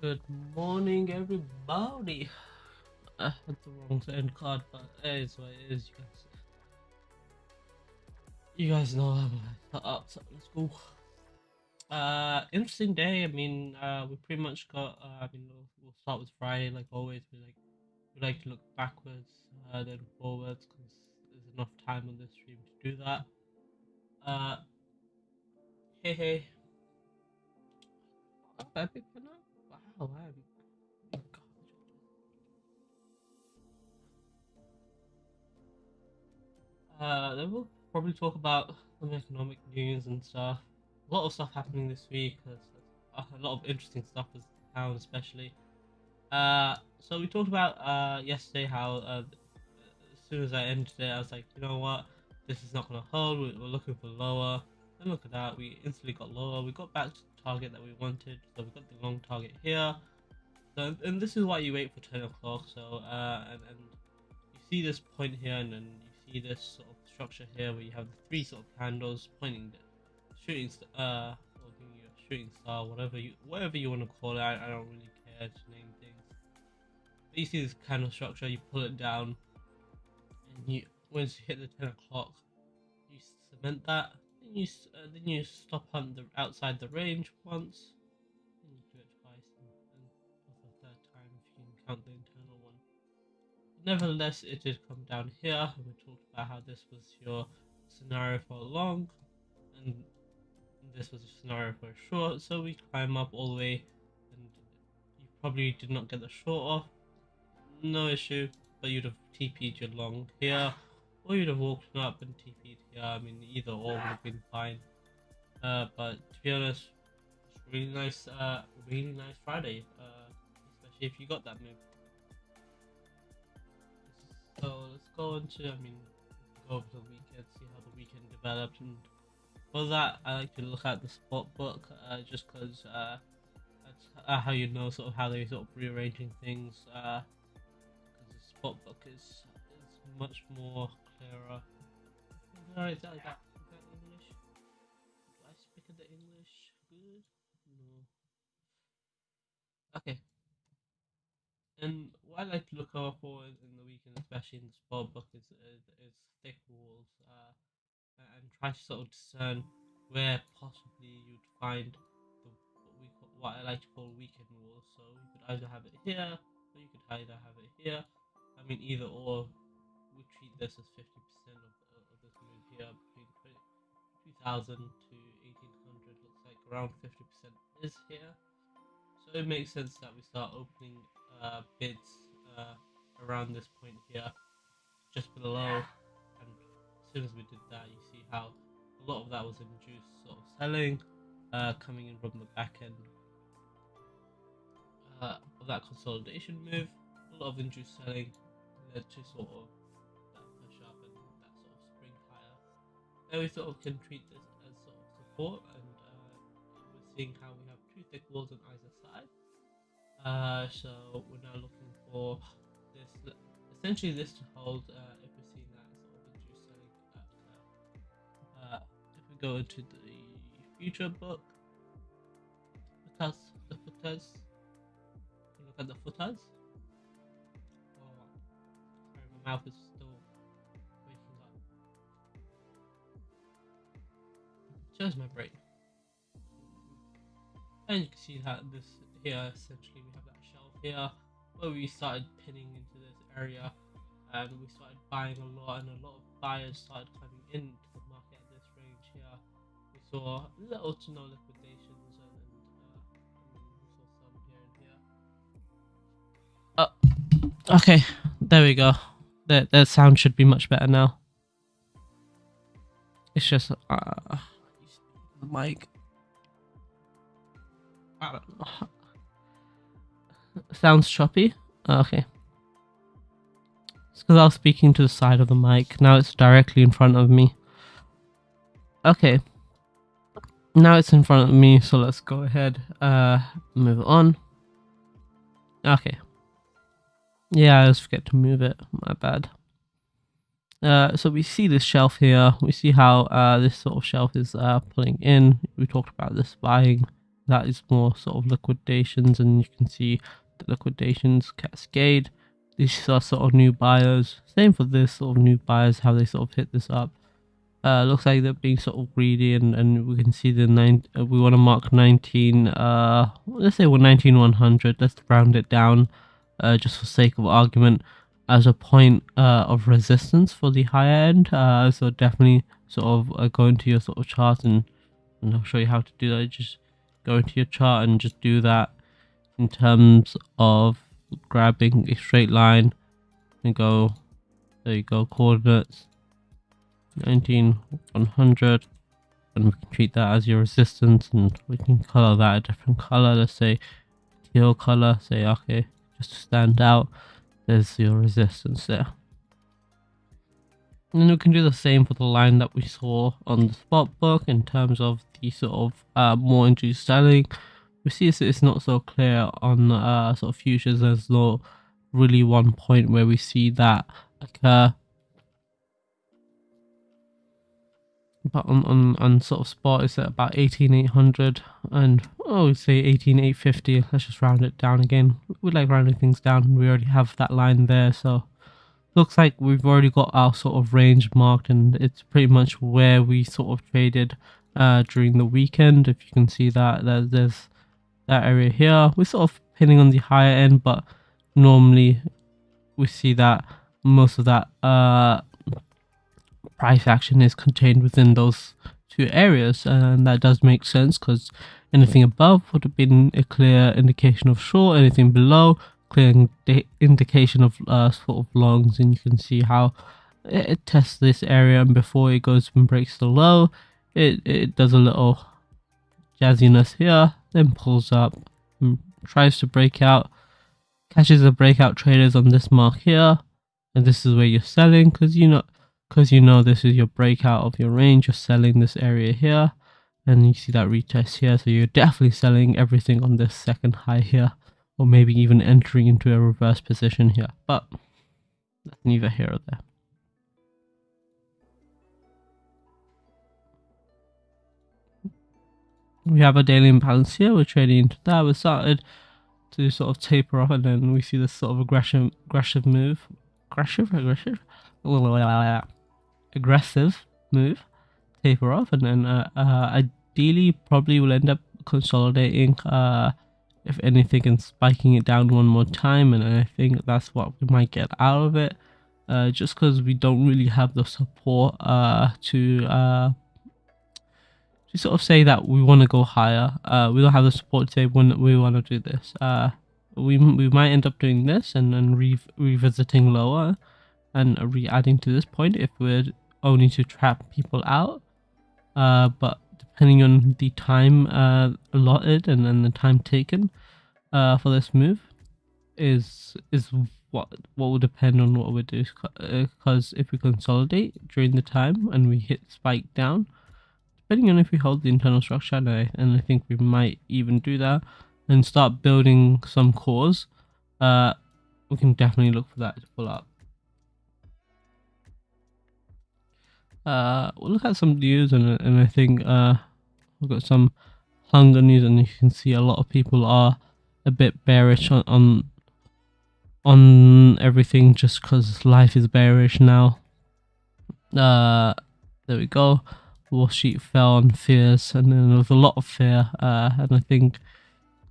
Good morning, everybody. I had the wrong end card, but it is what it is, you guys. You guys know I'm up, so let's go. Uh, interesting day. I mean, uh, we pretty much got. Uh, I mean, we'll, we'll start with Friday, like always. We like we like to look backwards, uh, then forwards, because there's enough time on this stream to do that. Uh, hey hey. Wow, I'm. Oh, God. Uh, then we'll probably talk about some economic news and stuff. A lot of stuff happening this week. A lot of interesting stuff as town, especially. Uh, so we talked about uh yesterday how uh, as soon as I ended it, I was like, you know what, this is not gonna hold. We're, looking for lower. And look at that, we instantly got lower. We got back to target that we wanted. So we've got the long target here. So and this is why you wait for 10 o'clock. So uh, and, and you see this point here, and then you see this sort of structure here where you have the three sort of candles pointing shooting uh or shooting star, whatever you whatever you want to call it. I, I don't really care to name things. But you see this candle structure, you pull it down, and you once you hit the 10 o'clock, you cement that. Then you uh, you stop on the outside the range once. Then you do it twice, and, for the third time if you can count the internal one. Nevertheless, it did come down here, and we talked about how this was your scenario for a long, and this was a scenario for a short. So we climb up all the way, and you probably did not get the short off. No issue, but you'd have TP'd your long here, or you'd have walked up and TP'd. I mean, either or would have been fine. Uh, but to be honest, it's really nice, uh, really nice Friday, uh, especially if you got that move. So let's go into, I mean, go over the weekend, see how the weekend developed, and for that, I like to look at the spot book, uh, just because uh, that's uh, how you know sort of how they sort of rearranging things. Uh, because the spot book is is much more clearer. Alright, is that like that? That English? Do I speak the English good? No. Okay. And what I like to look out for in, the weekend, especially in the spot book, is is, is thick walls, uh, and try to sort of discern where possibly you'd find the what we what I like to call weekend walls. So you could either have it here, or you could either have it here. I mean, either or. We treat this as fifty percent of, of of this move here between 20, 2000 to eighteen hundred. Looks like around fifty percent is here. So it makes sense that we start opening uh, bids uh, around this point here, just below. And as soon as we did that, you see how a lot of that was induced sort of selling, uh, coming in from the back end uh, of that consolidation move. A lot of induced selling led to sort of Then we sort of can treat this as sort of support, and uh, we're seeing how we have two thick walls on either side. Uh, so we're now looking for this, essentially this to hold. Uh, if we're seeing that sort of at, uh, uh, if we go into the future book, footers, the footers, look at the footers. Oh, sorry, my mouth is My brain. And you can see that this here essentially we have that shelf here where we started pinning into this area and we started buying a lot and a lot of buyers started coming into the market at this range here. We saw little to no liquidations and, uh, we saw some here and here. Oh, okay, there we go. The the sound should be much better now. It's just uh, the mic. I don't know. Sounds choppy. Okay. It's because I was speaking to the side of the mic. Now it's directly in front of me. Okay. Now it's in front of me, so let's go ahead. Uh, move on. Okay. Yeah, I always forget to move it. My bad. Uh, so we see this shelf here. We see how uh, this sort of shelf is uh, pulling in. We talked about this buying. That is more sort of liquidations and you can see the liquidations cascade. These are sort of new buyers. Same for this sort of new buyers how they sort of hit this up. Uh looks like they're being sort of greedy and and we can see the nine uh, we want to mark 19 uh let's say we're 19 100 let's round it down uh just for sake of argument as a point uh of resistance for the higher end uh so definitely sort of uh, go into your sort of chart and and I'll show you how to do that. Just go into your chart and just do that in terms of grabbing a straight line. And go. There you go. Coordinates. 19 100 and we can treat that as your resistance and we can color that a different color. Let's say teal color. Say okay just to stand out there's your resistance there and we can do the same for the line that we saw on the spot book in terms of the sort of uh, more induced selling. We see it's not so clear on uh, sort of futures. There's no really one point where we see that occur. But on, on, on sort of spot it's at about 18800 and oh we say 18850 let's just round it down again. We like rounding things down. We already have that line there so looks like we've already got our sort of range marked and it's pretty much where we sort of traded uh, during the weekend. If you can see that there's that area here. We're sort of pinning on the higher end but normally we see that most of that uh, price action is contained within those two areas and that does make sense because anything above would have been a clear indication of short anything below clear indication of uh, sort of longs and you can see how it, tests this area and before it goes and breaks the low it, it does a little jazziness here then pulls up and tries to break out catches the breakout traders on this mark here and this is where you're selling because you know because you know this is your breakout of your range you're selling this area here and you see that retest here so you're definitely selling everything on this second high here or maybe even entering into a reverse position here, but that's neither here or there. We have a daily imbalance here, we're trading into that, we started to sort of taper off and then we see this sort of aggressive aggressive move. Aggressive? Aggressive? Aggressive move. Taper off and then uh, uh, ideally probably will end up consolidating uh, if anything and spiking it down one more time and I think that's what we might get out of it uh, just because we don't really have the support uh, to uh, to sort of say that we want to go higher uh, we don't have the support to say when we want to do this uh, we, we might end up doing this and then re revisiting lower and re-adding to this point if we're only to trap people out uh, but depending on the time uh, allotted and then the time taken uh, for this move is is what what will depend on what we do because if we consolidate during the time and we hit spike down depending on if we hold the internal structure and I, and I think we might even do that and start building some cores uh, we can definitely look for that to pull up uh, we'll look at some news and, and I think uh, We've got some hunger news, and you can see a lot of people are a bit bearish on on, on everything just because life is bearish now. Uh, there we go. Wall Street fell on fears, and then there was a lot of fear. Uh, and I think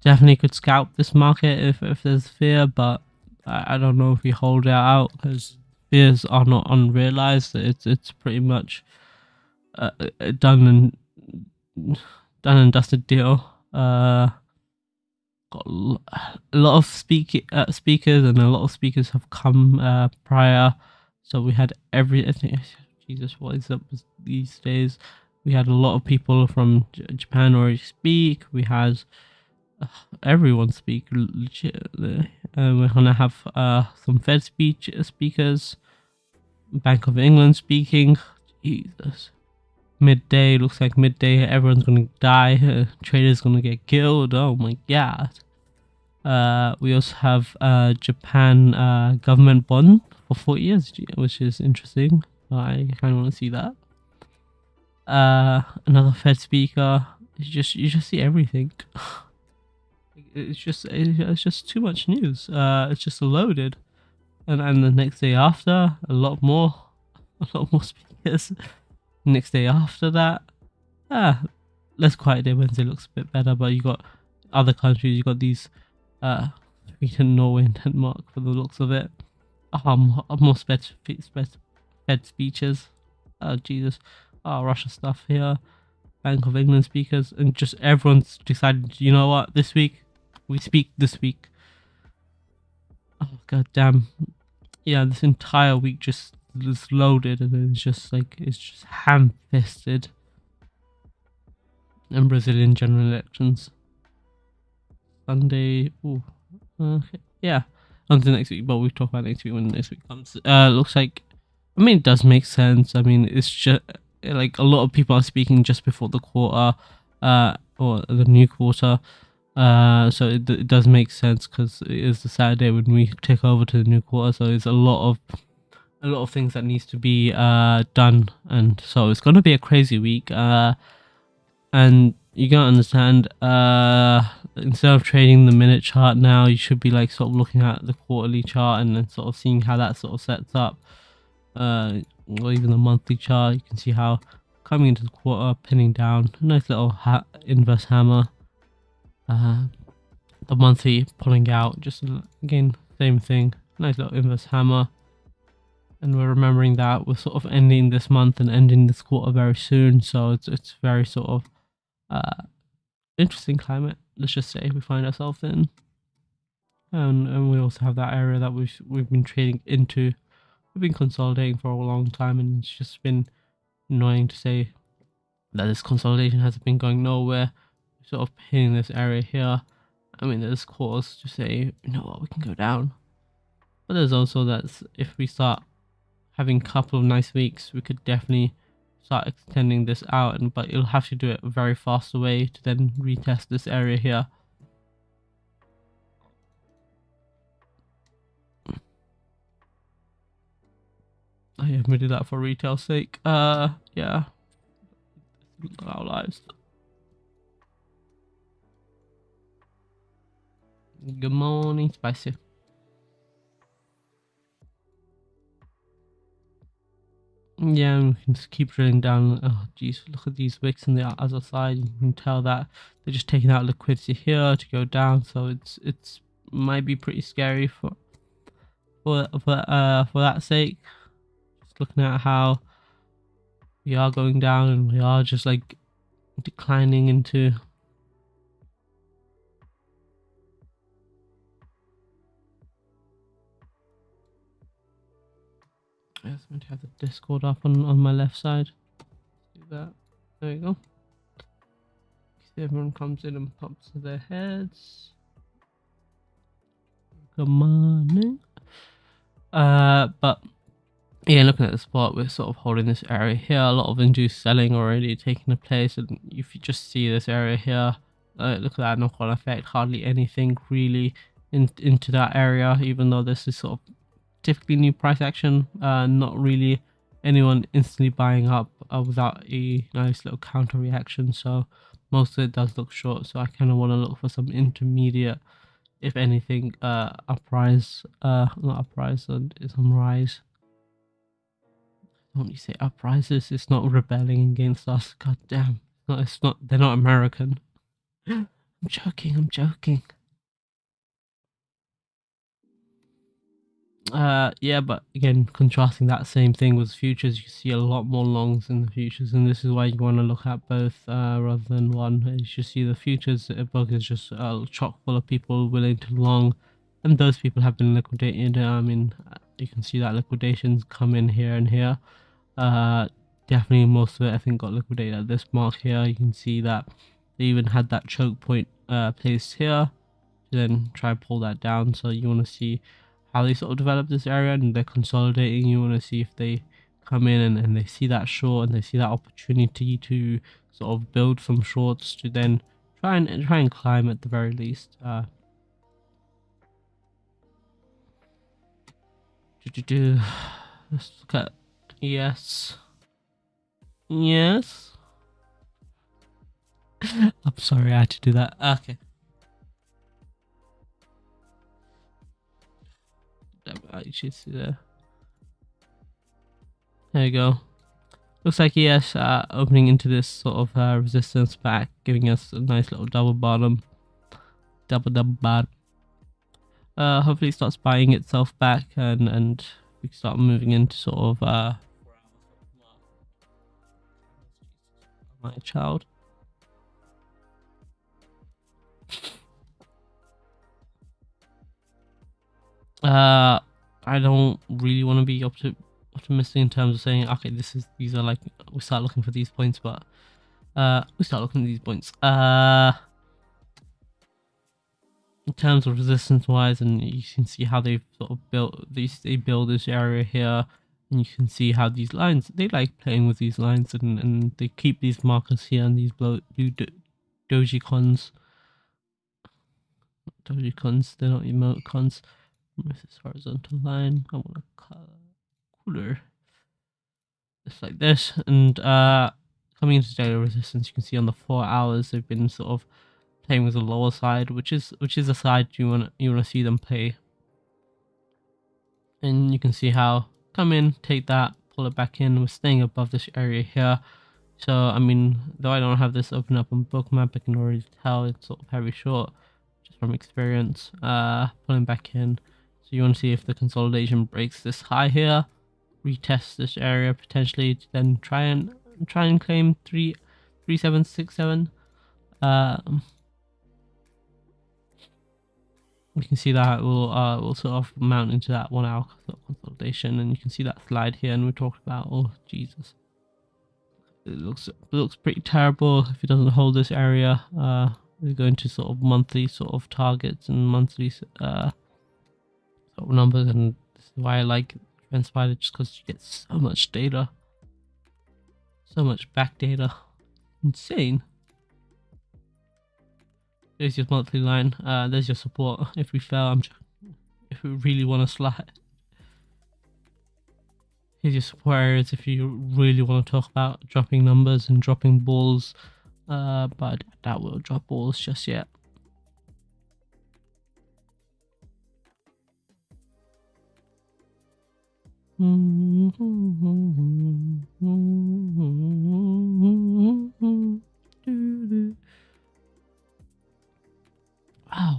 definitely could scalp this market if if there's fear, but I, I don't know if we hold it out because fears are not unrealized. It's it's pretty much uh, done and done and dusted deal. Uh, got a lot of speak uh, speakers, and a lot of speakers have come uh, prior. So we had every. I think, Jesus, what is up these days? We had a lot of people from J Japan already speak. We had uh, everyone speak. Legit. Uh, we're gonna have uh, some Fed speech speakers, Bank of England speaking. Jesus midday looks like midday everyone's gonna die uh, traders gonna get killed oh my god uh, we also have uh, japan uh, government bond for 40 years which is interesting i kind of want to see that uh, another fed speaker it's just you just see everything. it's just it's just too much news. Uh, it's just loaded, and and the next day after, a lot more, a lot more speakers. Next day after that, ah, less quiet day Wednesday looks a bit better, but you got other countries. You got these, uh, Sweden, Norway, and Denmark for the looks of it. Um, more sped, sped, sped speeches. Oh Jesus, oh Russia stuff here. Bank of England speakers, and just everyone's decided, you know what, this week we speak this week. Oh god damn. Yeah, this entire week just is loaded and it's just like it's just ham fisted. And Brazilian general elections. Sunday ooh. Okay. Yeah. Until next week, but we'll talk about next week when next week comes. Uh looks like I mean it does make sense. I mean it's just like a lot of people are speaking just before the quarter, uh, or the new quarter. Uh, so it, it does make sense because it is the Saturday when we take over to the new quarter. So there's a lot of a lot of things that needs to be uh done, and so it's gonna be a crazy week. Uh, and you gotta understand. Uh, instead of trading the minute chart now, you should be like sort of looking at the quarterly chart and then sort of seeing how that sort of sets up. Uh, or even the monthly chart, you can see how coming into the quarter, pinning down, nice little ha inverse hammer. Uh, the monthly pulling out, just again, same thing, nice little inverse hammer. And we're remembering that we're sort of ending this month and ending this quarter very soon, so it's it's very sort of uh, interesting climate. Let's just say we find ourselves in, and and we also have that area that we've we've been trading into we've been consolidating for a long time and it's just been annoying to say that this consolidation hasn't been going nowhere. Sort of hitting this area here. I mean, there's cause to say, you know what, we can go down. But there's also that if we start having a couple of nice weeks, we could definitely start extending this out. And but you'll have to do it a very fast way to then retest this area here. I admitted that for retail sake. Uh, yeah. Our lives. Good morning, Spicy. Yeah, we can just keep drilling down. Oh, geez, look at these wicks on the other side. You can tell that they're just taking out liquidity here to go down. So it's it's might be pretty scary for for for uh for that sake Just looking at how we are going down and we are just like declining into I was meant to have the Discord up on, on my left side. do that. There you go. Everyone comes in and pops their heads. Good morning. Uh, but yeah, looking at the spot, we're sort of holding this area here. A lot of induced selling already taking place, and if you just see this area here, uh, look at that knock-on effect. Hardly anything really in, into that area, even though this is sort of typically new price action. Uh, not really anyone instantly buying up uh, without a nice little counter reaction. So most of it does look short. So I kind of want to look for some intermediate, if anything, uh, uprise, uh, not uprise, and some rise don't you say uprises? It's not rebelling against us. God damn. No, it's not. They're not American. I'm joking. I'm joking. Uh, yeah, but again, contrasting that same thing with futures, you see a lot more longs in the futures, and this is why you want to look at both uh, rather than one. As You see the futures book is just uh, chock full of people willing to long, and those people have been liquidated. I mean, you can see that liquidations come in here and here uh definitely most of it i think got liquidated at this mark here you can see that they even had that choke point uh placed here then try pull that down so you want to see how they sort of develop this area and they're consolidating you want to see if they come in and, and they see that short and they see that opportunity to sort of build some shorts to then try and try and climb at the very least uh let's look at Yes. Yes. I'm sorry I had to do that. Okay. Should see there. There you go. Looks like yes, uh, opening into this sort of uh, resistance back, giving us a nice little double bottom. Double double bottom. Uh, hopefully it starts buying itself back and, and we start moving into sort of uh, my child. Uh, I don't really want to be opti- optimistic in terms of saying, okay, this is these are like we start looking for these points, but uh, we start looking at these points. Uh, in terms of resistance wise, and you can see how they've sort of built these. They build this area here, and you can see how these lines. They like playing with these lines, and and they keep these markers here and these blue, blue do, doji cons. Doji cons. They're not emoticons. This horizontal line. I want a color cooler. Just like this. And uh coming into daily resistance, you can see on the four hours they've been sort of playing with the lower side, which is which is the side you want you want to see them play. And you can see how come in, take that, pull it back in. We're staying above this area here. So I mean, though I don't have this open up on bookmap, I can already tell it's sort of very short, just from experience. Uh, pulling back in. So you want to see if the consolidation breaks this high here, retest this area potentially, then try and try and claim three, three seven six seven. Um, you can see that will uh will sort of mount into that one hour consolidation, and you can see that slide here, and we talked about. Oh Jesus, it looks it looks pretty terrible if it doesn't hold this area. Uh, we're going to sort of monthly sort of targets and monthly uh numbers, and this is why I like TrendSpider just because you get so much data, so much back data, insane. There's your monthly line. Uh, there's your support. If we fail, I'm if we really want to slide. Here's your support areas if you really want to talk about dropping numbers and dropping balls. Uh, but that will drop balls just yet. Wow,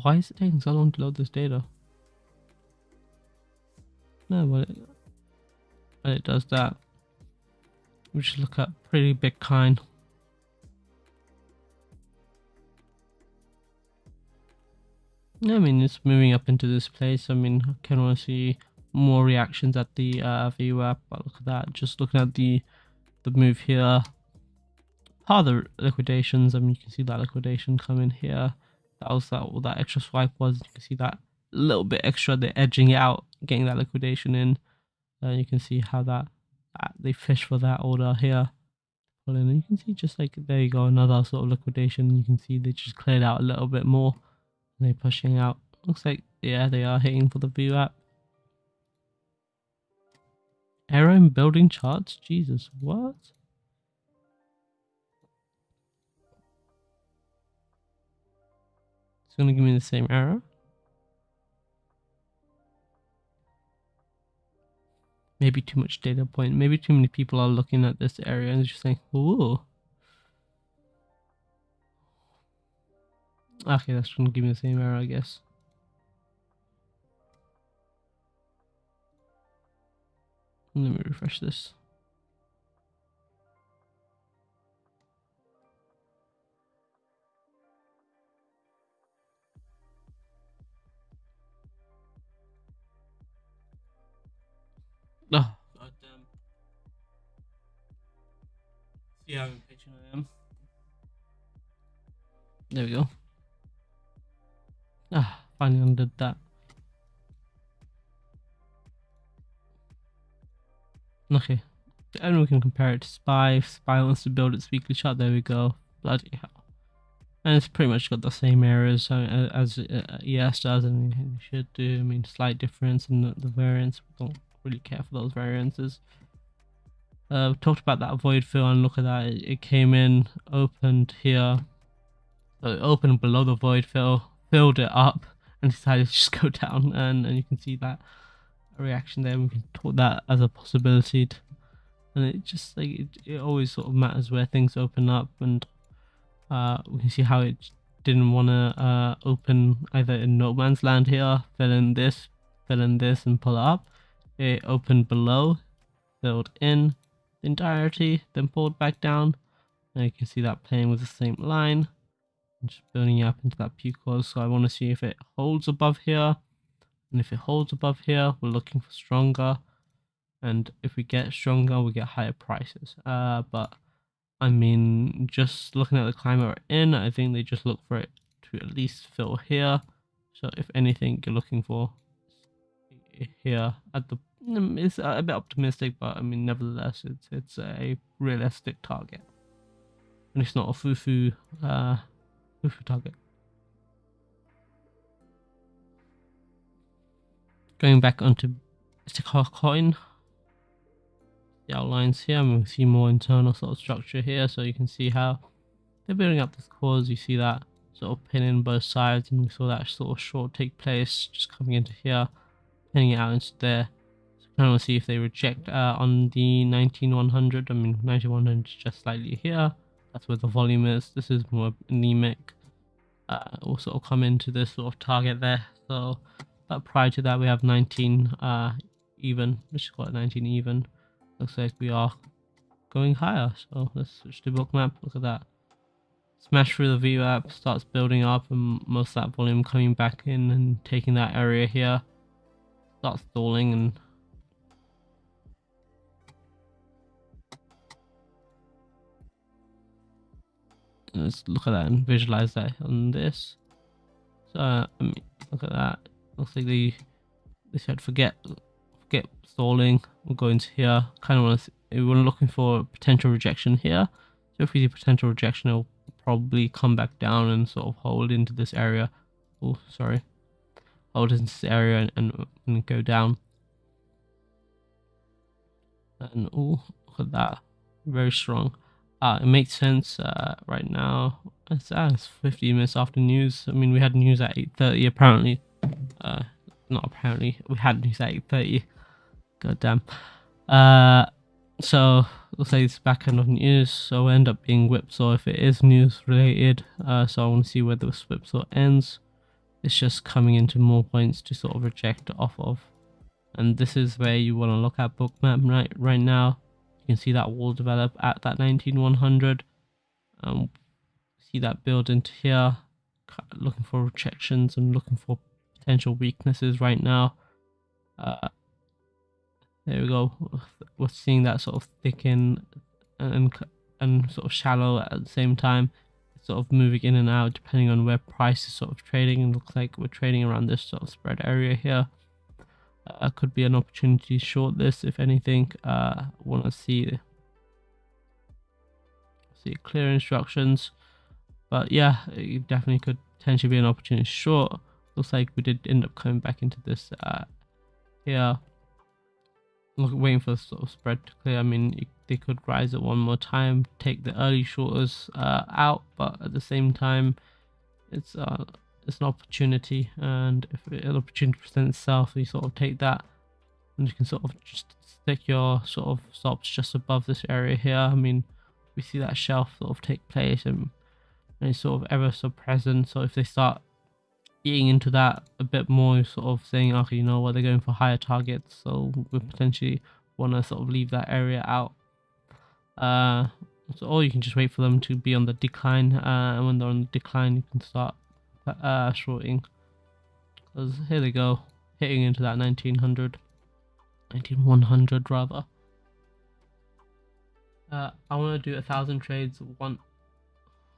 why is it taking so long to load this data? No, but it, but it does that. We should look at pretty big kind. I mean, it's moving up into this place. I mean, I can want to see more reactions at the uh, VWAP. But look at that. Just looking at the the move here. Part of the liquidations. I mean, you can see that liquidation coming here. That was that. What that extra swipe was. You can see that little bit extra. They're edging out, getting that liquidation in. And uh, you can see how that, that they fish for that order here. And you can see just like there you go, another sort of liquidation. You can see they just cleared out a little bit more. They're pushing out. Looks like yeah, they are hitting for the VWAP. Error in building charts? Jesus, what? It's gonna give me the same error. Maybe too much data point. Maybe too many people are looking at this area and just saying, ooh. Okay, that's gonna give me the same error, I guess. Let me refresh this. Oh, god damn. See how impatient I am. There we go. Ah, finally undid that. Okay. And we can compare it to Spy. Spy wants to build its weekly chart, there we go. Bloody hell. And it's pretty much got the same errors uh, as uh, ES does, and it should do. I mean, slight difference in the, the variance. We don't really care for those variances. Uh, talked about that void fill, and look at that. It, it came in, opened here, So it opened below the void fill, filled it up, and decided to just go down. And, and you can see that reaction there. We can talk that as a possibility. And it just like it, it always sort of matters where things open up, and uh, we can see how it didn't want to uh, open either in no man's land here, fill in this, fill in this, and pull it up. It opened below, filled in the entirety, then pulled back down. Now you can see that playing with the same line. just building up into that P cause. So I want to see if it holds above here. And if it holds above here, we're looking for stronger. And if we get stronger, we get higher prices. Uh, but I mean, just looking at the climate we're in, I think they just look for it to at least fill here. So if anything, you're looking for here at the it's a bit optimistic, but I mean, nevertheless, it's it's a realistic target, and it's not a fufu uh, fufu target. Going back onto Istikar coin, the outlines here, and we see more internal sort of structure here, so you can see how they're building up this cause. You see that sort of pinning both sides, and we saw that sort of short take place just coming into here pinning it out into there. So kind of see if they reject uh, on the 19100. I mean, 9100 is just slightly here. That's where the volume is. This is more anemic. Uh, will sort of come into this sort of target there. So, but prior to that, we have 19 uh, even. Let's call it 19 even. Looks like we are going higher. So let's switch to Bookmap. Look at that. Smash through the VWAP, starts building up, and most of that volume coming back in and taking that area here Starts stalling and let's look at that and visualize that on this. So I mean, look at that. Looks like they they said forget forget stalling. We'll go into here. Kind of want to. We are looking for potential rejection here. So if we see potential rejection, it'll probably come back down and sort of hold into this area. Oh, sorry hold into this area and, and go down. And oh, look at that, very strong. Uh, it makes sense uh, right now. It's, uh, it's 15 minutes after news. I mean, we had news at 8.30 apparently. Uh, not apparently, we had news at 8.30. God damn. Uh, so, let's say it's back end of news, so end up being whipsaw if it is news related. Uh, so I want to see where this whipsaw ends. It's just coming into more points to sort of reject off of. And this is where you want to look at bookmap right right now. You can see that wall develop at that 19100 um see that build into here. Looking for rejections and looking for potential weaknesses right now. Uh there we go. We're seeing that sort of thicken and and sort of shallow at the same time. Sort of moving in and out depending on where price is sort of trading. And looks like we're trading around this sort of spread area here. Uh, could be an opportunity short this if anything. Uh want to see see clear instructions. But yeah it definitely could potentially be an opportunity short looks like we did end up coming back into this uh here look waiting for the sort of spread to clear i mean they could rise it one more time, take the early shorters uh, out, but at the same time, it's uh, it's an opportunity, and if an opportunity presents itself, you sort of take that, and you can sort of just stick your sort of stops just above this area here. I mean, we see that shelf sort of take place, and, and it's sort of ever so present. So if they start eating into that a bit more, sort of saying, okay, you know what, they're going for higher targets, so we potentially want to sort of leave that area out uh, so, or you can just wait for them to be on the decline, uh, and when they're on the decline, you can start uh, shorting. Because here they go, hitting into that 1900, 19100 rather. Uh, I want to do a thousand trades one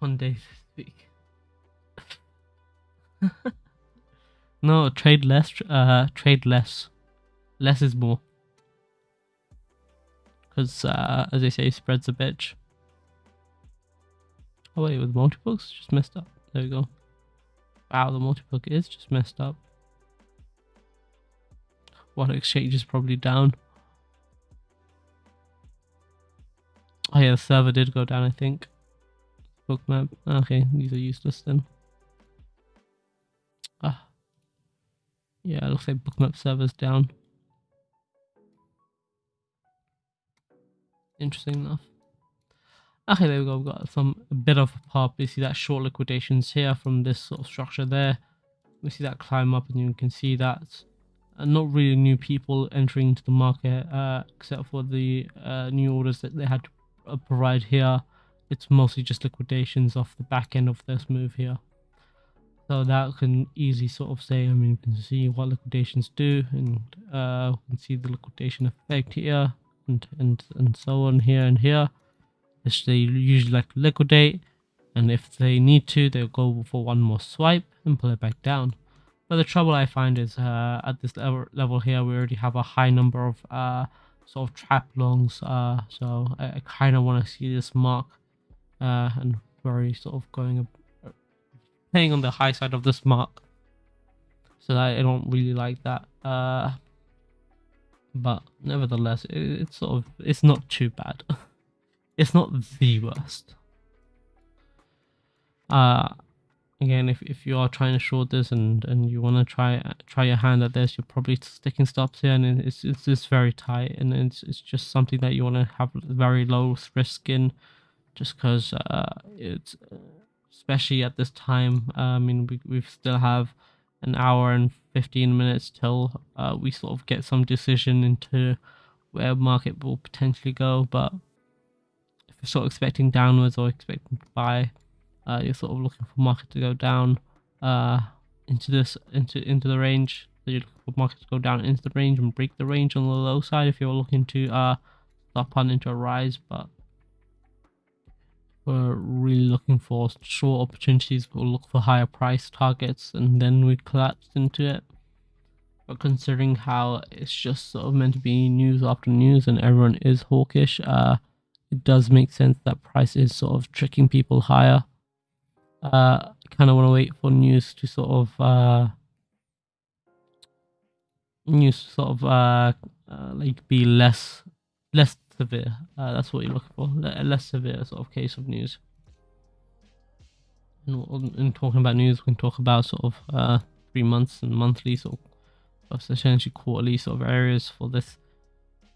one day this week. no, trade less. Uh, trade less. Less is more. Because, uh, as they say, spreads a bitch. Oh wait, with multibooks? Just messed up. There we go. Wow, the multibook is just messed up. One exchange is probably down. Oh yeah, the server did go down, I think. bookmap. Okay, these are useless then. Yeah, looks like bookmap server's down. Interesting enough. Okay, there we go. We've got some a bit of a pop. You see that short liquidations here from this sort of structure there. We see that climb up, and you can see that uh, not really new people entering into the market, uh, except for the uh, new orders that they had to uh, provide here. It's mostly just liquidations off the back end of this move here. So that can easily sort of say, I mean, you can see what liquidations do, and uh, you can see the liquidation effect here, and and and so on here and here. Which they usually like liquidate, and if they need to, they'll go for one more swipe and pull it back down. But the trouble I find is uh, at this level, level here, we already have a high number of uh, sort of trap longs, uh, so I, I kind of want to see this mark uh, and very sort of going playing on the high side of this mark. So I don't really like that. Uh, but nevertheless, it, it's sort of it's not too bad. it's not the worst. Uh, again, if, if you are trying to short this and, and you want to try try your hand at this, you're probably sticking stops here, and it's it's just very tight, and it's it's just something that you want to have very low risk in, just because uh, it's especially at this time. Uh, I mean, we we still have an hour and 15 minutes till uh, we sort of get some decision into where market will potentially go, but if you're sort of expecting downwards or expecting to buy, uh, you're sort of looking for market to go down uh, into this into into the range. So you're looking for market to go down into the range and break the range on the low side if you're looking to uh stop on into a rise. But we're really looking for short opportunities. We'll look for higher price targets and then we collapse into it. But considering how it's just sort of meant to be news after news and everyone is hawkish, uh, it does make sense that price is sort of tricking people higher uh, kind of want to wait for news to sort of uh, news sort of uh, uh, like be less less severe. Uh, that's what you're looking for, a less severe sort of case of news. And in talking about news, we can talk about sort of uh, three months and monthly sort of essentially quarterly sort of areas for this.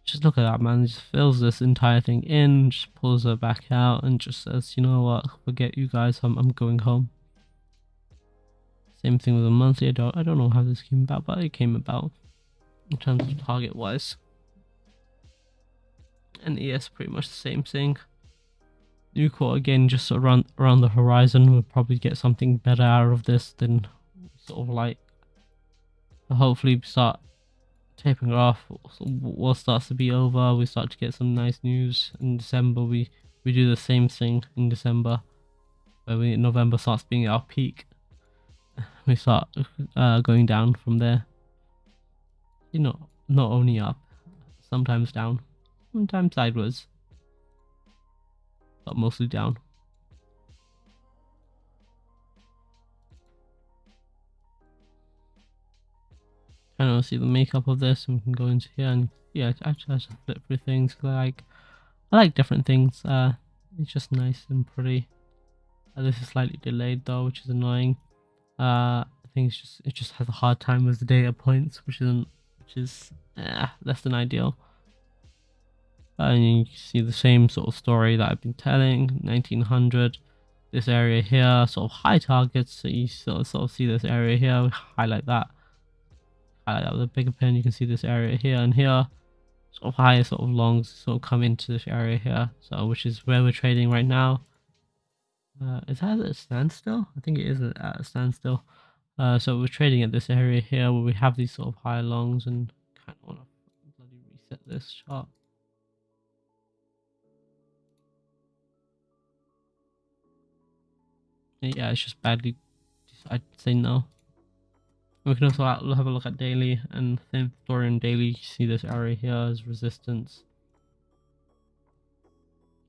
Just look at that man. Just fills this entire thing in just pulls her back out and just says you know what? Forget you guys. I'm, I'm going home. Same thing with the monthly. I don't, I don't know how this came about but it came about in terms of target wise and es pretty much the same thing. Nucor again just around around the horizon we'll probably get something better out of this than sort of like hopefully start tapering off war starts to be over we start to get some nice news in december we we do the same thing in december where we november starts being our peak. We start uh, going down from there. You know not only up sometimes down sometimes sideways but mostly down. Kind of see the makeup of this and we can go into here and yeah I just flip through things like I like different things uh it's just nice and pretty. Uh, this is slightly delayed though which is annoying. Uh I think it's just it just has a hard time with the data points which isn't which is eh, less than ideal and you can see the same sort of story that I've been telling 1900 this area here sort of high targets so you sort of, sort of see this area here highlight that highlight that with a bigger pen, you can see this area here and here. Sort of higher sort of longs sort of come into this area here. So which is where we're trading right now. Uh, is that at a standstill? I think it is at a standstill. Uh, so we're trading at this area here where we have these sort of higher longs and kind of want to bloody reset this chart. Yeah, it's just badly. I'd say no. We can also have a look at daily and same story in daily. You see this area here as resistance.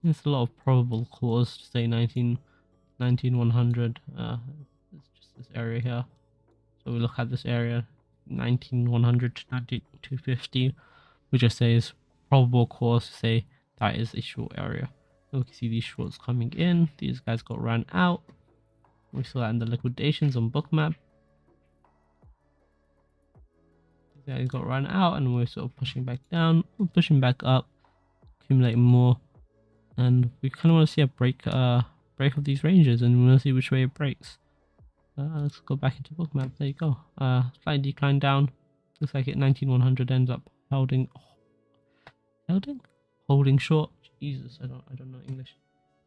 It's a lot of probable cause to say 19, 19 100. Uh, it's just this area here. So we look at this area 19 100 to 90 250. We just say is probable cause to say that is a short area. we can see these shorts coming in. These guys got run out. We saw that in the liquidations on bookmap. These guys got run out and we're sort of pushing back down. We're pushing back up, accumulating more. And we kind of want to see a break uh break of these ranges and we want to see which way it breaks. Uh, let's go back into bookmap. There you go. Uh, slight decline down. Looks like it 19100 ends up holding, holding, holding short. Jesus, I don't, I don't know English.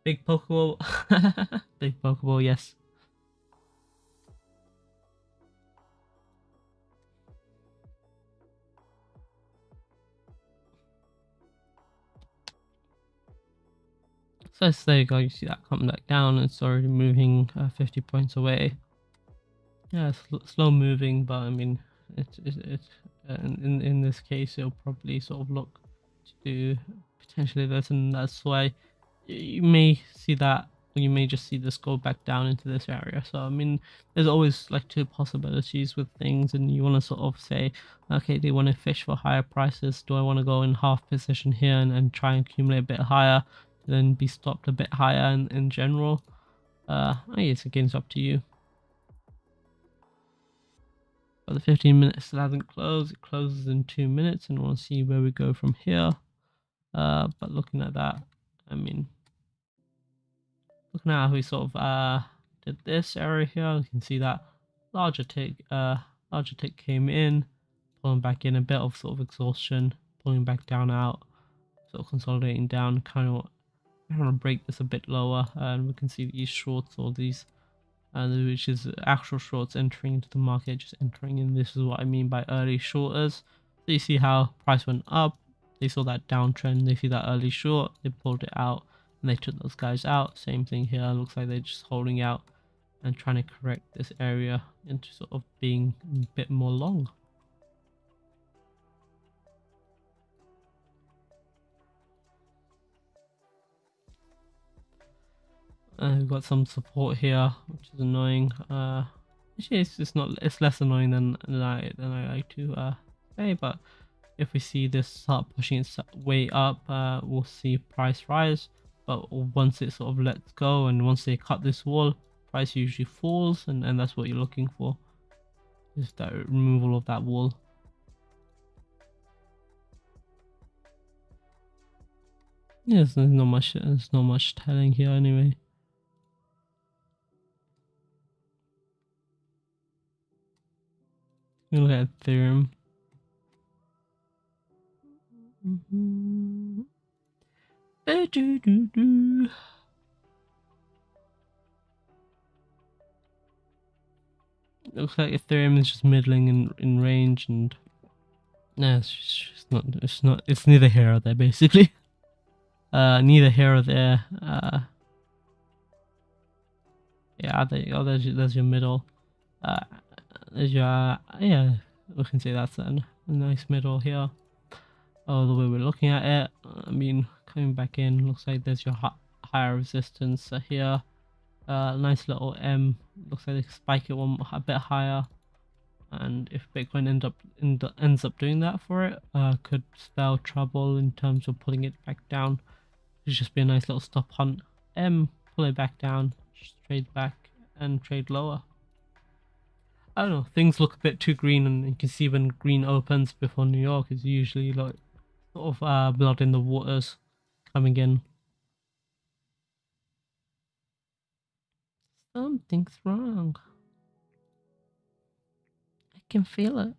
Big Pokeball, big Pokeball, yes. So there you go, you see that come back down, it's already moving uh, 50 points away. Yeah, sl slow moving, but I mean, it's, uh, in, in this case, it'll probably sort of look to do potentially this, and that's why you may see that, or you may just see this go back down into this area. So, I mean, there's always like two possibilities with things, and you want to sort of say, okay, they want to fish for higher prices. Do I want to go in half position here and, and try and accumulate a bit higher? Then be stopped a bit higher in, in general. Uh, I guess again, it's up to you. But the 15 minutes still hasn't closed. It closes in two minutes, and we'll see where we go from here. Uh, but looking at that, I mean, looking at how we sort of uh did this area here, you can see that larger tick, uh, larger tick came in, pulling back in a bit of sort of exhaustion, pulling back down out, sort of consolidating down, kind of I'm going to break this a bit lower and we can see these shorts or these uh, which is actual shorts entering into the market just entering in. This is what I mean by early shorters. So you see how price went up they saw that downtrend they see that early short they pulled it out and they took those guys out. Same thing here looks like they're just holding out and trying to correct this area into sort of being a bit more long Uh, we've got some support here, which is annoying. Uh, actually, it's not. It's less annoying than, I than I like to uh, say. But if we see this start pushing its way up, uh, we'll see price rise. But once it sort of lets go, and once they cut this wall, price usually falls, and and that's what you're looking for. Is that removal of that wall. Yes, there's not much. There's not much telling here anyway. Look at Ethereum. Mm-hmm. Looks like Ethereum is just middling in in range, and no, it's, just, not. It's not. It's neither here or there, basically. Uh, neither here or there. Uh, yeah, there you go. There's there's your middle. Uh, there's your, yeah, we can say that's a nice middle here. Oh, the way we're looking at it, I mean, coming back in, looks like there's your higher resistance here. Uh, nice little M, looks like they spike it one a bit higher. And if Bitcoin end up end, ends up doing that for it, uh, could spell trouble in terms of pulling it back down. It'd just be a nice little stop hunt. M, pull it back down, just trade back, and trade lower. I don't know, things look a bit too green and you can see when green opens before New York is usually like sort of uh, blood in the waters coming in. Something's wrong. I can feel it.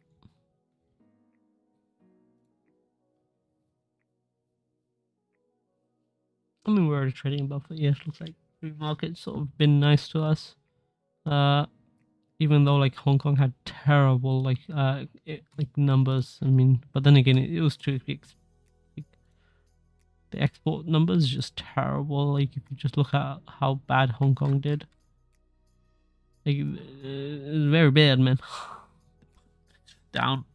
I mean, we're already trading above it. Yeah, it looks like the market's sort of been nice to us. Uh, even though like Hong Kong had terrible like uh it, like numbers. I mean, but then again, it, it was too big. Like, the export numbers just terrible. Like if you just look at how bad Hong Kong did, like it's very bad, man. Down.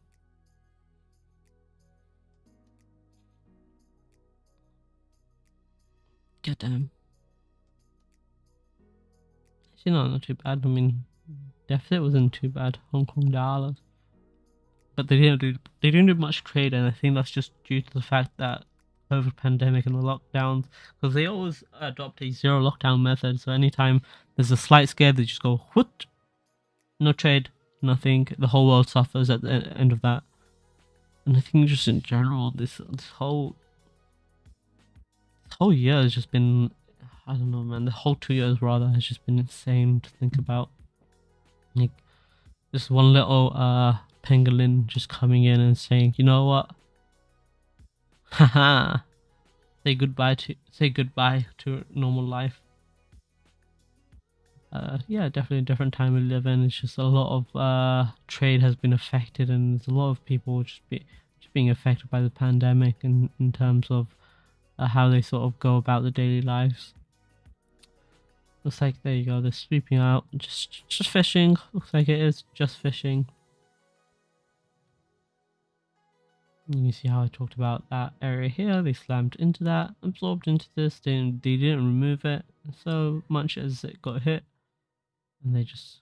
God damn. Actually, no, not too bad. I mean, deficit wasn't too bad, Hong Kong dollars. But they didn't do they didn't do much trade, and I think that's just due to the fact that over pandemic and the lockdowns because they always adopt a zero lockdown method. So anytime there's a slight scare, they just go what, no trade, nothing. The whole world suffers at the end of that. And I think just in general, this this whole this whole year has just been I don't know, man. The whole two years rather has just been insane to think about. Like just one little uh pangolin just coming in and saying, you know what? Haha. say goodbye to say goodbye to normal life. Uh, yeah, definitely a different time we live in. It's just a lot of uh, trade has been affected, and there's a lot of people just be just being affected by the pandemic, in in terms of uh, how they sort of go about the daily lives. Looks like there you go. They're sweeping out, just just fishing. Looks like it is just fishing. You can see how I talked about that area here. They slammed into that, absorbed into this. They didn't, they didn't remove it so much as it got hit, and they just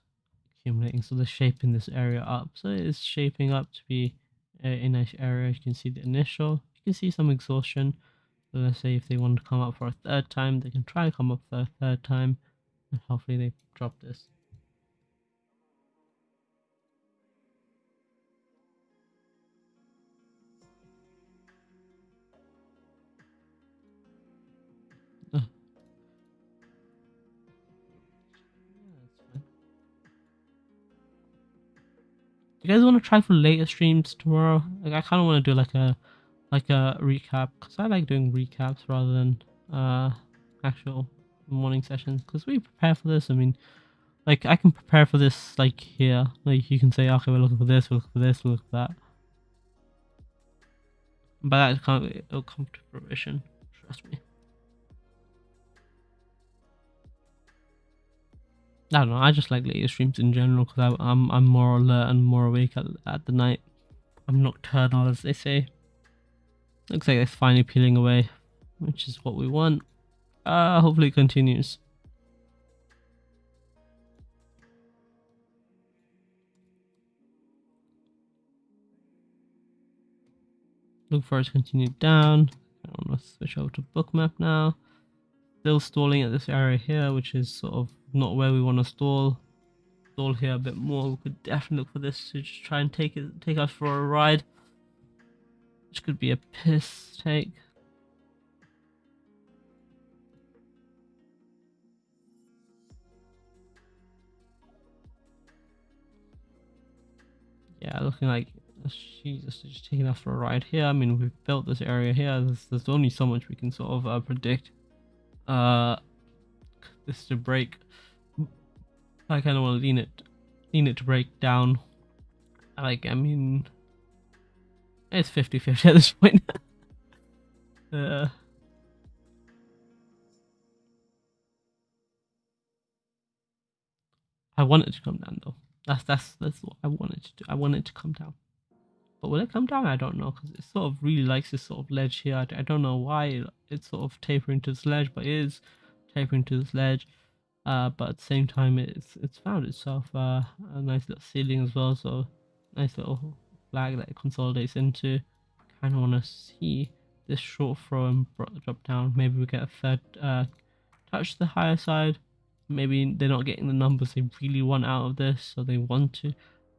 accumulating. So they're shaping this area up. So it is shaping up to be a, a nice area. You can see the initial. You can see some exhaustion. So let's say if they want to come up for a third time, they can try to come up for a third time, hopefully they drop this. you guys want to try for later streams tomorrow? Like I kind of want to do like a like a recap because I like doing recaps rather than uh actual morning sessions because we prepare for this. I mean, like I can prepare for this like here. Like you can say, okay, we're looking for this, we're looking for this, we're looking for that. But that can't it'll come to fruition. Trust me. I don't know. I just like later streams in general because I'm I'm more alert and more awake at, at the night. I'm nocturnal, as they say. Looks like it's finally peeling away, which is what we want. Uh, hopefully it continues. Look for it to continue down. I want to switch over to bookmap now. Still stalling at this area here, which is sort of not where we want to stall. Stall here a bit more. We could definitely look for this to just try and take it, take us for a ride. Which could be a piss take. Yeah, looking like Jesus, just taking us for a ride here. I mean, we've built this area here. There's, there's only so much we can sort of uh, predict. Uh, this to break. I kind of want to lean it, lean it to break down. Like, I mean, it's 50-50 at this point. uh, I want it to come down though. That's that's that's what I wanted to do. I want it to come down. But will it come down? I don't know because it sort of really likes this sort of ledge here. I, I don't know why it's sort of tapering to this ledge, but it is tapering to this ledge. Uh, but at the same time, it's it's found itself uh, a nice little ceiling as well. So nice little flag that it consolidates into. Kind of want to see this short throw and drop down. Maybe we get a third uh, touch to the higher side. Maybe they're not getting the numbers they really want out of this, so they want to.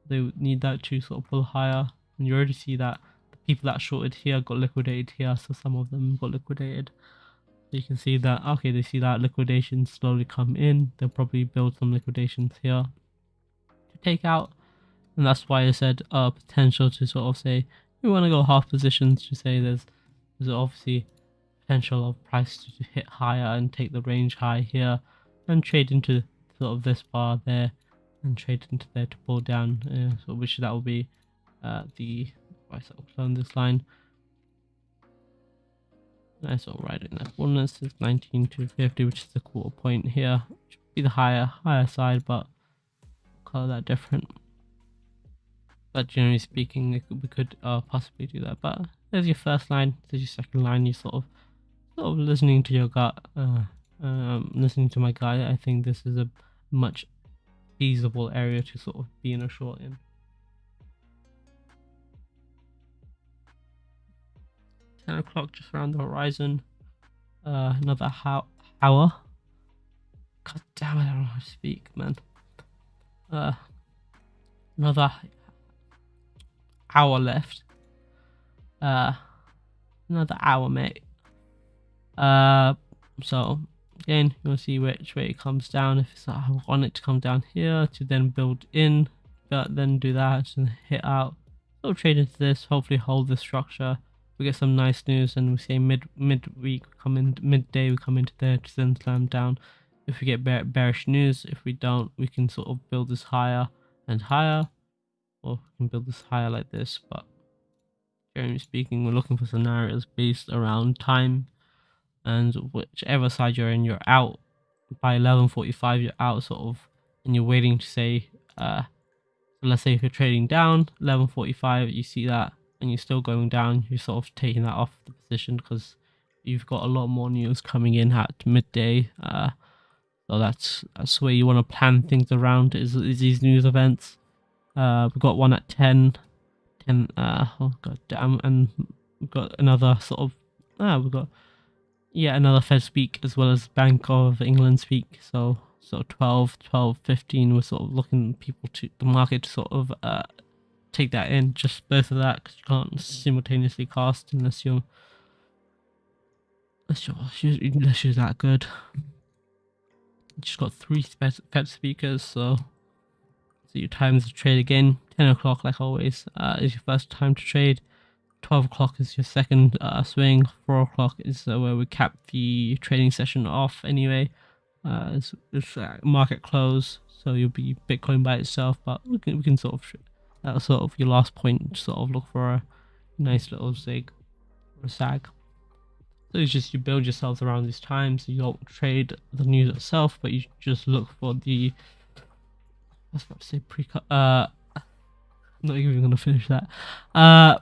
They need that to sort of pull higher. And you already see that the people that shorted here got liquidated here, so some of them got liquidated you can see that okay they see that liquidation slowly come in they'll probably build some liquidations here to take out and that's why I said uh potential to sort of say we want to go half positions to say there's there's obviously potential of price to hit higher and take the range high here and trade into sort of this bar there and trade into there to pull down uh, so which that will be uh the price on this line Nice all right in that fullness is 19 to 50, which is the quarter point here. Should be the higher higher side, but color that different. But generally speaking, we could uh, possibly do that. But there's your first line, there's your second line. You sort of sort of listening to your gut, uh, um, listening to my guy. I think this is a much feasible area to sort of be in a short in. 10 o'clock just around the horizon. Uh, another hour. God damn it, I don't know how to speak, man. Uh, another hour left. Uh, another hour, mate. Uh, so again, you'll see which way it comes down. If it's, like I want it to come down here to then build in, but then do that and hit out. So trade into this, hopefully hold the structure. We get some nice news, and we say mid midweek come in midday we come into there to then slam down. If we get bear, bearish news, if we don't, we can sort of build this higher and higher, or we can build this higher like this. But generally speaking, we're looking for scenarios based around time and whichever side you're in, you're out by 11:45. You're out sort of, and you're waiting to say, uh, so let's say if you're trading down 11:45, you see that, and you're still going down, you're sort of taking that off the position because you've got a lot more news coming in at midday. Uh, so that's that's where you want to plan things around is, is these news events. Uh, we've got one at 10, 10. Uh, oh god damn, and we've got another sort of. Ah, we've got yeah, another Fed speak as well as Bank of England speak. So so 12, 12, 15, we're sort of looking people to the market to sort of uh, take that in, just both of that, because you can't simultaneously cast unless you're unless you're, unless you're that good. Just got three Fed speakers, so so your times to trade again. 10 o'clock, like always, uh, is your first time to trade. 12 o'clock is your second uh, swing, 4 o'clock is uh, where we cap the trading session off anyway. Uh, it's, it's uh, market close, so you'll be Bitcoin by itself, but we can, we can sort of, that's sort of your last point, sort of look for a nice little zig or sag. So it's just you build yourselves around these times, you don't trade the news itself, but you just look for the, I was about to say pre, uh, I'm not even gonna finish that. Uh,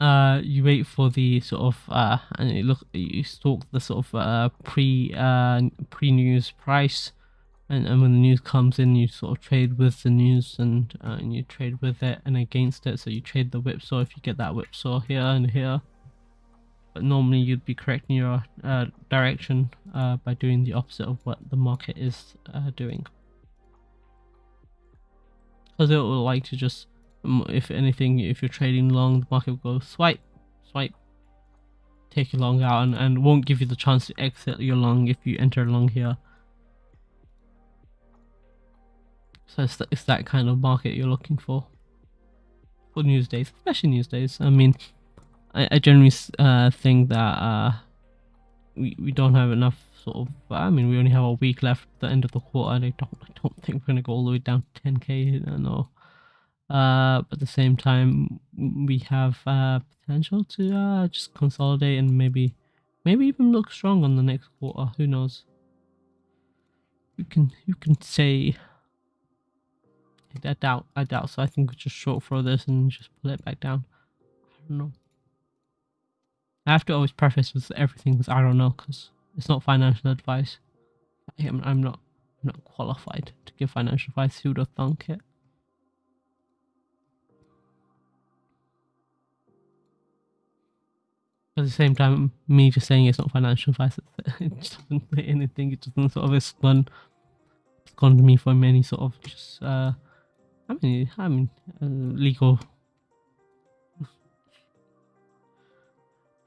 uh, you wait for the sort of uh, and you look you stalk the sort of uh, pre uh, pre news price, and, and when the news comes in, you sort of trade with the news and uh, and you trade with it and against it. So you trade the whipsaw if you get that whipsaw here and here. But normally you'd be correcting your uh, direction uh, by doing the opposite of what the market is uh, doing. Because it will like to just if anything, if you're trading long, the market will go swipe, swipe, take your long out, and, and won't give you the chance to exit your long if you enter long here. So it's, th it's that kind of market you're looking for for news days, especially news days. I mean, I, I generally uh, think that uh, we we don't have enough sort of. I mean, we only have a week left at the end of the quarter. I don't I don't think we're gonna go all the way down to 10k. No uh, but at the same time we have uh, potential to uh, just consolidate and maybe maybe even look strong on the next quarter. Who knows? You can you can say I doubt I doubt so I think we just short throw this and just pull it back down. I don't know. I have to always preface with everything with I don't know because it's not financial advice. I am, I'm not I'm not qualified to give financial advice. Who would have thunk it at the same time, me just saying it's not financial advice, it doesn't say anything. It doesn't sort of explain, to me from any sort of just, uh, I mean, I mean, uh, legal.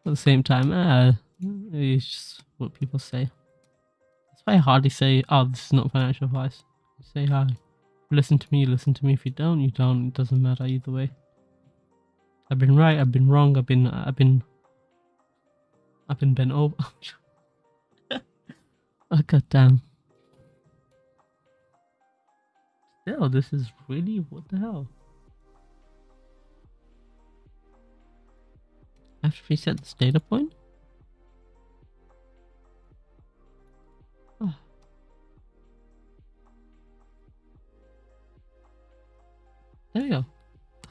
At the same time, uh, it's just what people say. It's very hard to say, oh, this is not financial advice. Say, hi, listen to me, listen to me. If you don't, you don't. It doesn't matter either way. I've been right, I've been wrong, I've been, I've been I've been bent over. oh god damn. Still, this is really what the hell? I have to reset this data point? Oh. There we go.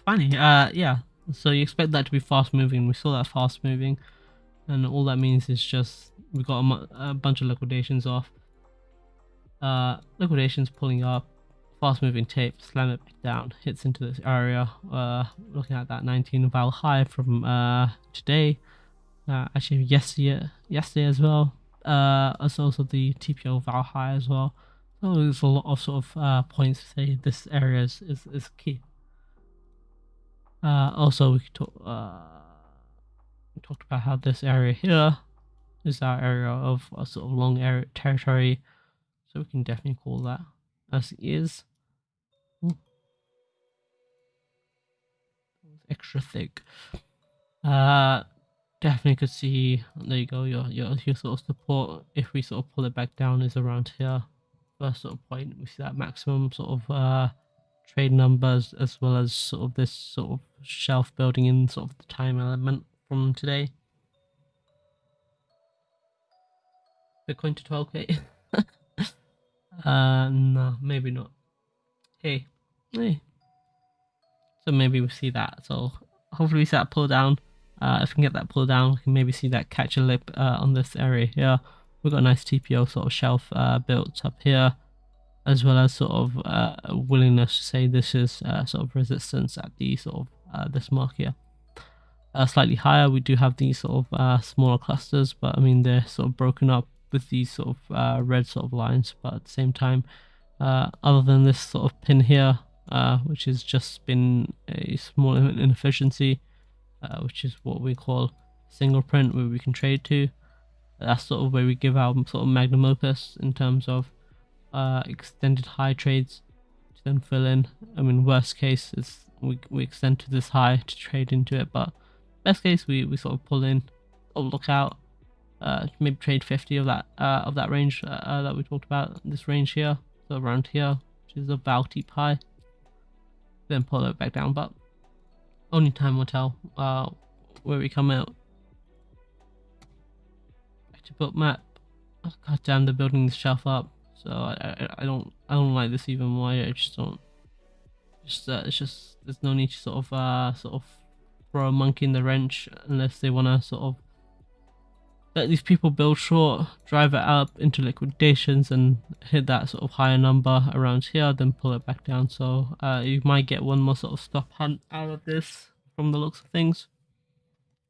Funny. Uh, yeah. So you expect that to be fast moving. We saw that fast moving and all that means is just we got a, a bunch of liquidations off uh liquidations pulling up fast moving tape, slam it down, hits into this area. Uh, looking at that 19 val high from uh, today, uh, actually yesterday, yesterday as well. Uh, also the TPO val high as well. So there's a lot of sort of uh, points to say this area is, is, is key. Uh, also, we could talk, we talked about how this area here is our area of a sort of long area territory, so we can definitely call that as it is. Ooh. Extra thick. Uh, definitely could see. There you go. Your your your sort of support. If we sort of pull it back down, is around here. First sort of point, we see that maximum sort of uh trade numbers as well as sort of this sort of shelf building in sort of the time element from today. Bitcoin to 12k. uh, no, maybe not. Hey, hey. So maybe we see that. So hopefully we see that pull down. Uh, if we can get that pull down, we can maybe see that catch a lip uh, on this area here. We've got a nice TPO sort of shelf uh, built up here as well as sort of uh, willingness to say this is uh, sort of resistance at the sort of uh, this mark here. Uh, slightly higher, we do have these sort of uh, smaller clusters, but I mean they're sort of broken up with these sort of uh, red sort of lines. But at the same time, other than this sort of pin here, which has just been a small inefficiency, which is what we call single print, where we can trade to. That's sort of where we give our sort of magnum opus in terms of uh, extended high trades to then fill in. I mean, worst case is we, we extend to this high to trade into it, but best case we, we sort of pull in or look out, uh, maybe trade 50 of that uh, of that range uh, uh that we talked about, this range here, so around here, which is a val deep high, then pull it back down, but only time will tell uh, where we come out. Back to bookmap. Oh, God damn, they're building this shelf up. So I, I, I don't I don't like this even more. I just don't. Just uh, it's just there's no need to sort of uh sort of throw a monkey in the wrench unless they want to sort of let these people build short, drive it up into liquidations and hit that sort of higher number around here, then pull it back down. So uh, you might get one more sort of stop hunt out of this from the looks of things,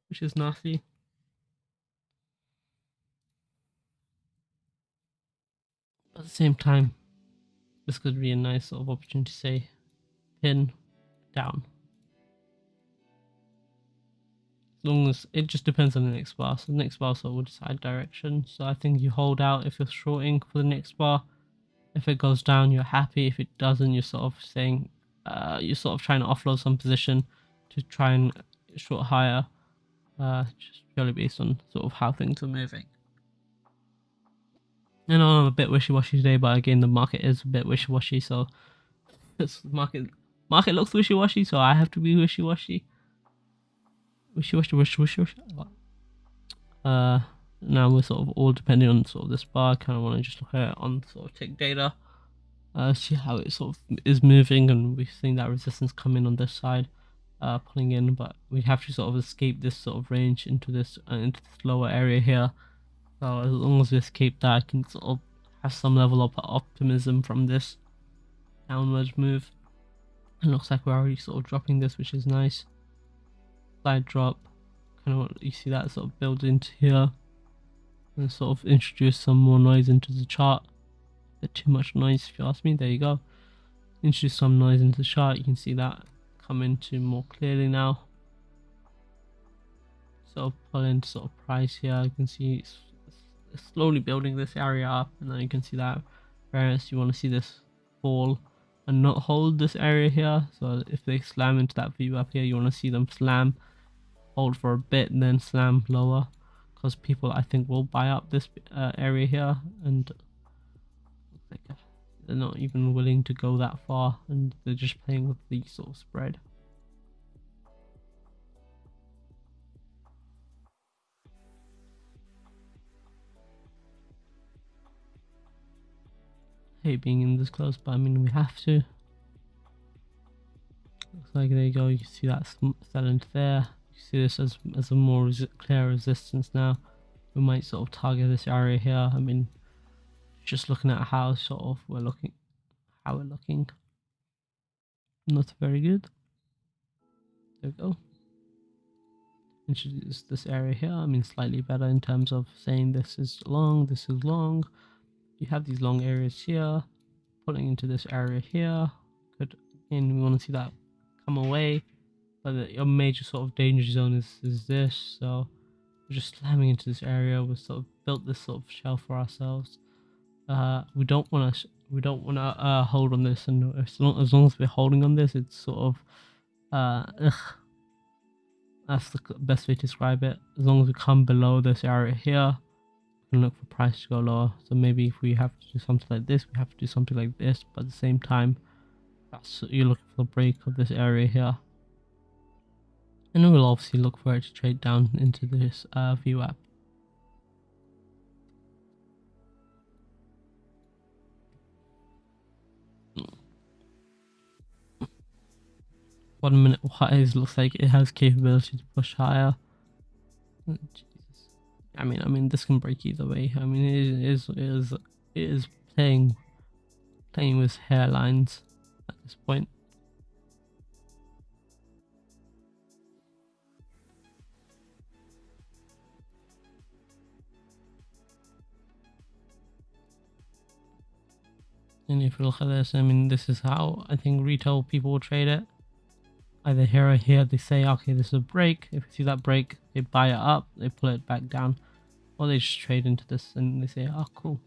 which is nasty. at the same time, this could be a nice sort of opportunity to say pin down. Long as it just depends on the next bar. So the next bar sort of will decide direction. So I think you hold out if you're shorting for the next bar. If it goes down, you're happy. If it doesn't, you're sort of saying uh, you're sort of trying to offload some position to try and short higher, uh, just purely based on sort of how things are moving. Know I'm a bit wishy-washy today, but again, the market is a bit wishy-washy, so this market market looks wishy-washy, so I have to be wishy-washy. Wishy-washy, wishy-washy. Uh, now we're sort of all depending on sort of this bar. Kind of want to just look at on sort of tick data, uh, see how it sort of is moving, and we've seen that resistance come in on this side, uh, pulling in, but we have to sort of escape this sort of range into this uh, into this lower area here. So as long as we escape that, I can sort of have some level of optimism from this downwards move. It looks like we're already sort of dropping this, which is nice. Side drop, kind of you see that sort of build into here, and sort of introduce some more noise into the chart. a Bit too much noise, if you ask me. There you go. Introduce some noise into the chart. You can see that come into more clearly now. So pull into sort of price here. You can see it's slowly building this area up and then you can see that whereas you want to see this fall and not hold this area here so if they slam into that view up here you want to see them slam hold for a bit and then slam lower because people I think will buy up this uh, area here and they're not even willing to go that far and they're just playing with the sort of spread hate being in this close, but I mean, we have to. Looks like there you go, you can see that into there. You see this as, as a more res clear resistance now. We might sort of target this area here. I mean, just looking at how sort of we're looking, how we're looking. Not very good. There we go. Introduce this area here. I mean, slightly better in terms of saying this is long, this is long. You have these long areas here, pulling into this area here. Could, and we want to see that come away. But the, your major sort of danger zone is, is this. So we're just slamming into this area. We've sort of built this sort of shell for ourselves. Uh, we don't want to we don't want to uh, hold on this, and as long, as long as we're holding on this, it's sort of uh, ugh. That's the best way to describe it. As long as we come below this area here, we look for price to go lower. So maybe if we have to do something like this, we have to do something like this, but at the same time, that's you're looking for the break of this area here. And we'll obviously look for it to trade down into this uh, VWAP. One minute wise looks like it has capability to push higher. Oh. I mean, I mean, this can break either way. I mean, it is, it is, it is playing, playing with hairlines at this point. And if you look at this, I mean, this is how I think retail people will trade it. Either here or here, they say, okay, this is a break. If you see that break, they buy it up, they pull it back down. Or they just trade into this and they say, oh, cool.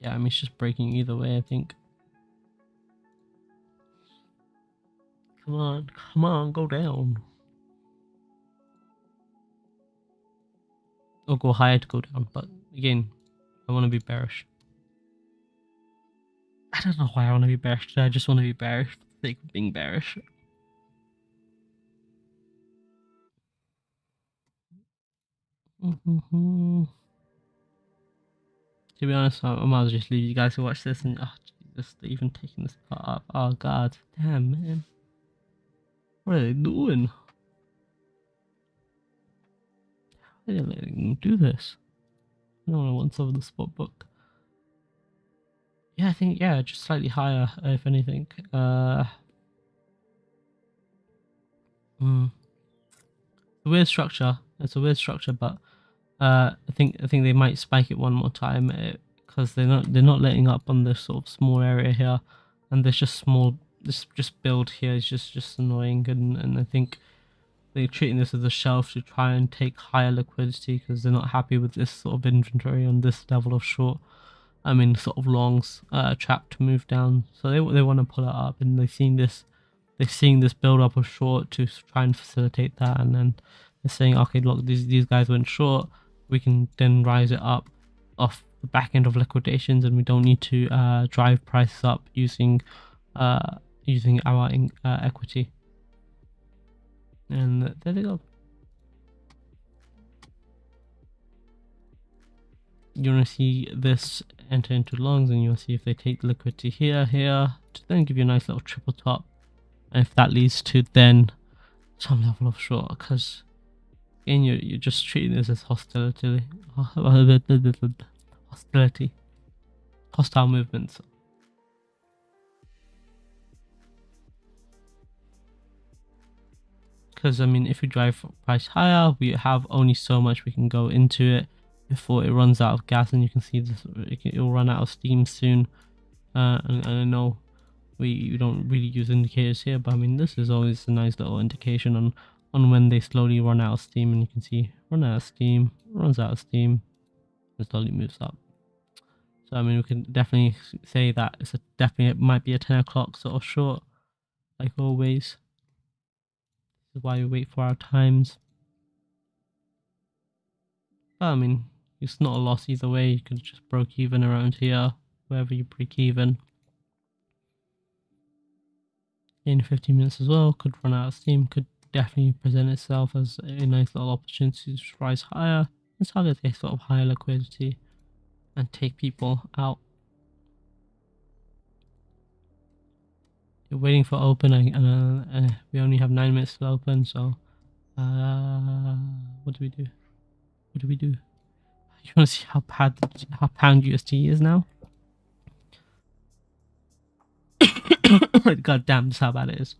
Yeah, I mean, it's just breaking either way, I think. Come on, come on, go down. Or go higher to go down, but again, I want to be bearish. I don't know why I want to be bearish. I just want to be bearish for the sake of being bearish. To be honest, I, might as well just leave you guys to watch this and oh even taking this part up. Oh god, damn man. What are they doing? Why are they letting them do this? I don't of the spot book. Yeah, I think yeah, just slightly higher if anything. Uh, mm, weird structure. It's a weird structure, but uh, I think I think they might spike it one more time because uh, they're not they're not letting up on this sort of small area here, and there's just small this just build here is just just annoying, and and I think they're treating this as a shelf to try and take higher liquidity because they're not happy with this sort of inventory on this level of short. I mean, sort of longs uh, trap to move down. So they they want to pull it up, and they've seen this, they're seeing this build up of short to try and facilitate that, and then they're saying, okay, look, these these guys went short. We can then rise it up off the back end of liquidations, and we don't need to uh, drive prices up using uh, using our uh, equity. And there they go. you want to see this enter into lungs and you'll see if they take liquidity here, here, to then give you a nice little triple top. And if that leads to then some level of short, because again, you're, you're just treating this as hostility, hostility, hostile movements. Because, I mean, if we drive price higher, we have only so much we can go into it before it runs out of gas and you can see this it will run out of steam soon. Uh, and, and, I know we don't really use indicators here but I mean this is always a nice little indication on on when they slowly run out of steam and you can see run out of steam runs out of steam and slowly moves up. So I mean we can definitely say that it's a definitely it might be a 10 o'clock sort of short like always is why we wait for our times but I mean it's not a loss either way. You could just broke even around here, wherever you break even. In 15 minutes as well, could run out of steam, could definitely present itself as a nice little opportunity to rise higher and target a sort of higher liquidity and take people out. You're waiting for open and uh, uh, we only have 9 minutes to open so uh, what do we do? What do we do? You want to see how bad how pound USD is now? God damn, this how bad it is.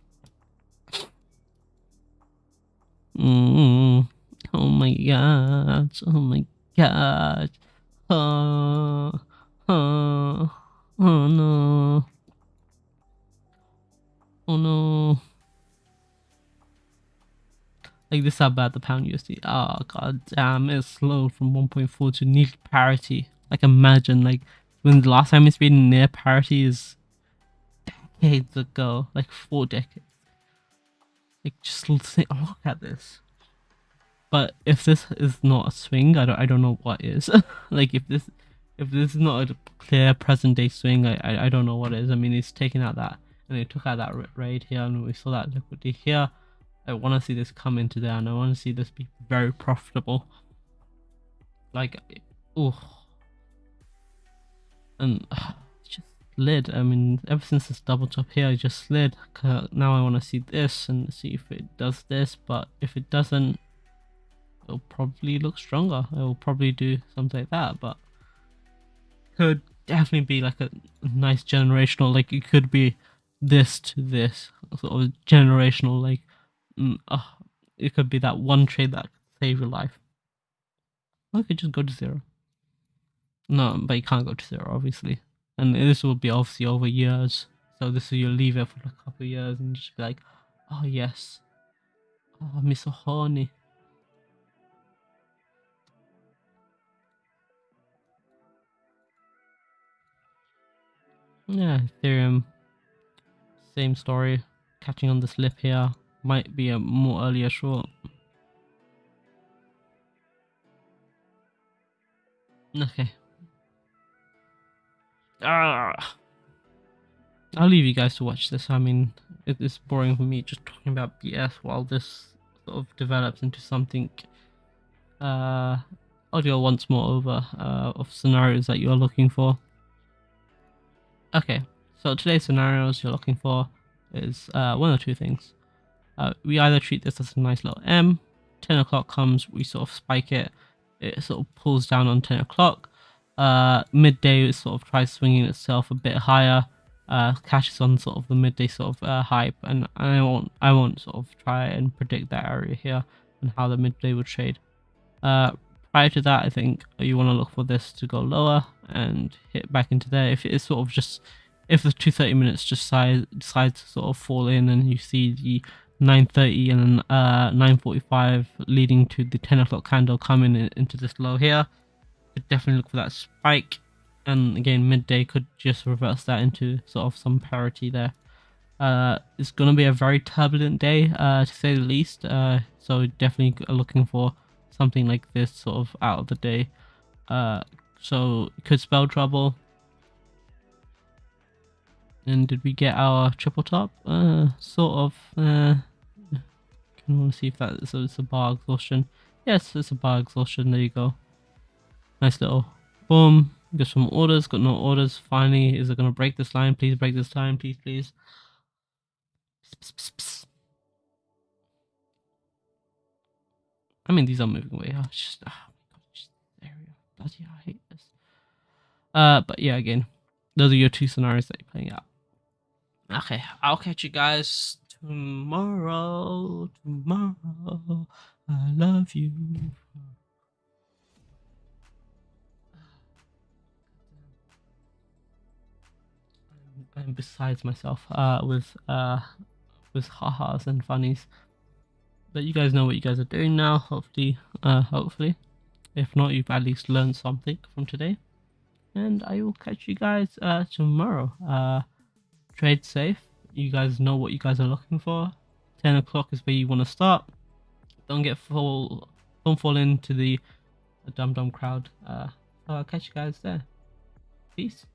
Mm, oh my god. Oh my god. Oh, oh, oh no. Oh no. Like this how bad the pound USD. Oh god damn, it's slowed from 1.4 to near parity. Like imagine like when the last time it's been near parity is decades ago, like four decades. Like just think, look at this. But if this is not a swing, I don't I don't know what is. like if this if this is not a clear present day swing, I, I I don't know what is. I mean, it's taking out that and it took out that raid here, and we saw that liquidity here. I want to see this come into there, and I want to see this be very profitable. Like, oh, and uh, just slid. I mean, ever since this double top here, I just slid. Now I want to see this and see if it does this, but if it doesn't, it'll probably look stronger. It will probably do something like that, but could definitely be like a nice generational. Like it could be this to this sort of generational. Like, mm, uh, it could be that one trade that could save your life. Or could just go to zero. No, but you can't go to zero, obviously. And this will be obviously over years. So this is you'll leave it for a couple of years and just be like, oh yes. Oh, I'm so horny. Yeah, Ethereum. Same story. Catching on the slip here. Might be a more earlier short. Okay. Ah. I'll leave you guys to watch this. I mean, it is boring for me just talking about BS while this sort of develops into something. Uh, go once more over uh, of scenarios that you're looking for. Okay, so today's scenarios you're looking for is uh, one or two things. Uh, we either treat this as a nice little M, 10 o'clock comes, we sort of spike it, it sort of pulls down on 10 o'clock. Uh, midday it sort of tries swinging itself a bit higher, uh, catches on sort of the midday sort of uh, hype, and I won't I won't sort of try and predict that area here and how the midday would trade. Uh, prior to that, I think you want to look for this to go lower and hit back into there. If it is sort of just, if the 230 minutes just decide, decides to sort of fall in and you see the 930 and uh, 945 leading to the 10 o'clock candle coming in, into this low here, definitely look for that spike. And again, midday could just reverse that into sort of some parity there. Uh, it's going to be a very turbulent day, uh, to say the least. Uh, so definitely looking for something like this sort of out of the day. Uh, so could spell trouble. And did we get our triple top? Uh, sort of. Uh, can want to see if that so it's a bar exhaustion. Yes, it's a bar exhaustion. There you go. Nice little boom. Got some orders. Got no orders. Finally, is it gonna break this line? Please break this line, please, please. Psst, psst, psst. I mean, these are moving away. Oh, just, oh my god, just area. Bloody, I hate this. Uh, but yeah, again, those are your two scenarios that you're playing out. Okay, I'll catch you guys tomorrow. Tomorrow, I love you. I'm besides myself uh, with uh, with ha-has and funnies. But you guys know what you guys are doing now, hopefully, uh, hopefully. If not, you've at least learned something from today. And I will catch you guys uh, tomorrow. Uh, trade safe. You guys know what you guys are looking for. 10 o'clock is where you want to start. Don't get fall, don't fall into the, dumb dumb crowd. Uh, I'll catch you guys there. Peace.